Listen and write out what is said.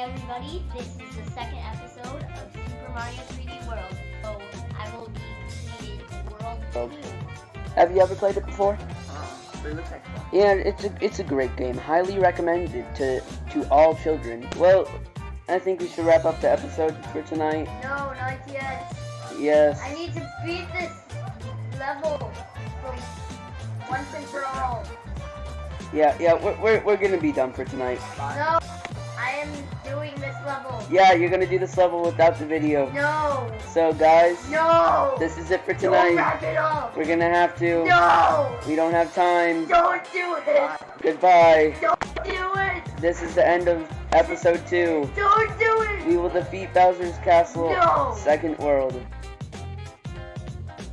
everybody. This is the second episode of Super Mario 3D World. So I will be creating World Oh. 2. Have you ever played it before? Uh, it looks like fun. Yeah, it's a it's a great game. Highly recommended to to all children. Well, I think we should wrap up the episode for tonight. No, not yet. Yes. I need to beat this level from once and for all. Yeah, yeah. We're we're, we're gonna be done for tonight. No, I am doing this level. Yeah, you're gonna do this level without the video. No, So guys, no. this is it for Don't tonight. wrap it up. We're gonna have to. No, We don't have time. don't do it. Goodbye. Don't do it. This is the end of episode two. Don't do it. We will defeat Bowser's Castle, No. Second World.